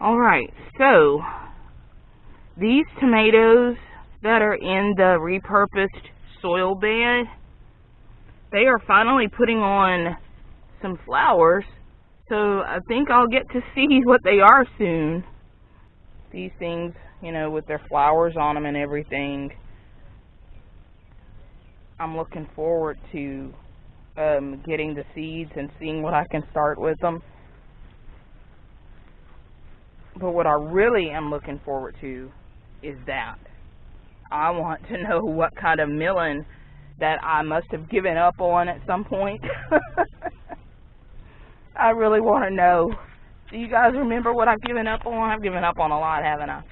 Alright, so these tomatoes that are in the repurposed soil bed, they are finally putting on some flowers. So I think I'll get to see what they are soon. These things, you know, with their flowers on them and everything. I'm looking forward to um, getting the seeds and seeing what I can start with them. But what I really am looking forward to is that. I want to know what kind of milling that I must have given up on at some point. I really want to know. Do you guys remember what I've given up on? I've given up on a lot, haven't I?